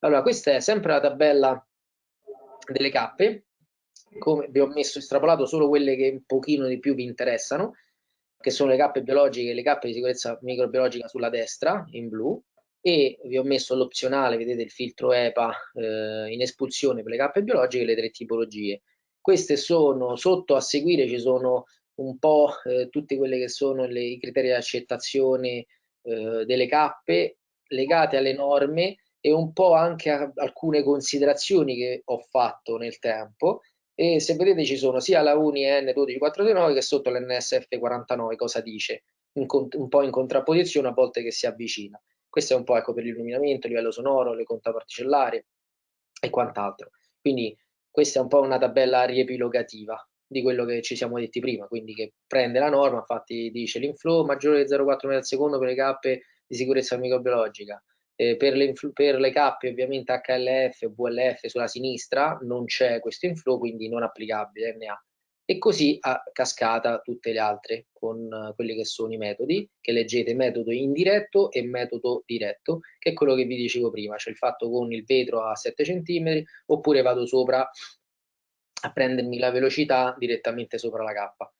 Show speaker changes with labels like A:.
A: Allora, questa è sempre la tabella delle cappe, come vi ho messo estrapolato solo quelle che un pochino di più vi interessano, che sono le cappe biologiche e le cappe di sicurezza microbiologica sulla destra, in blu, e vi ho messo l'opzionale, vedete il filtro EPA eh, in espulsione per le cappe biologiche le tre tipologie. Queste sono, sotto a seguire ci sono un po' eh, tutte quelle che sono le, i criteri di accettazione eh, delle cappe legate alle norme e un po' anche alcune considerazioni che ho fatto nel tempo e se vedete ci sono sia la UNI N12429 che sotto l'NSF49 cosa dice, un, un po' in contrapposizione a volte che si avvicina. Questo è un po' ecco, per l'illuminamento, il livello sonoro, le conta particellari e quant'altro. Quindi questa è un po' una tabella riepilogativa di quello che ci siamo detti prima, quindi che prende la norma, infatti dice l'inflow maggiore di 0,4 metri al secondo per le cappe di sicurezza microbiologica, eh, per, le per, le cappe ovviamente HLF e VLF sulla sinistra non c'è questo inflow, quindi non applicabile NA. E così a cascata tutte le altre con uh, quelli che sono i metodi, che leggete metodo indiretto e metodo diretto, che è quello che vi dicevo prima, cioè il fatto con il vetro a 7 cm oppure vado sopra a prendermi la velocità direttamente sopra la cappa.